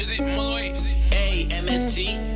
Is it Malloy? A M S T.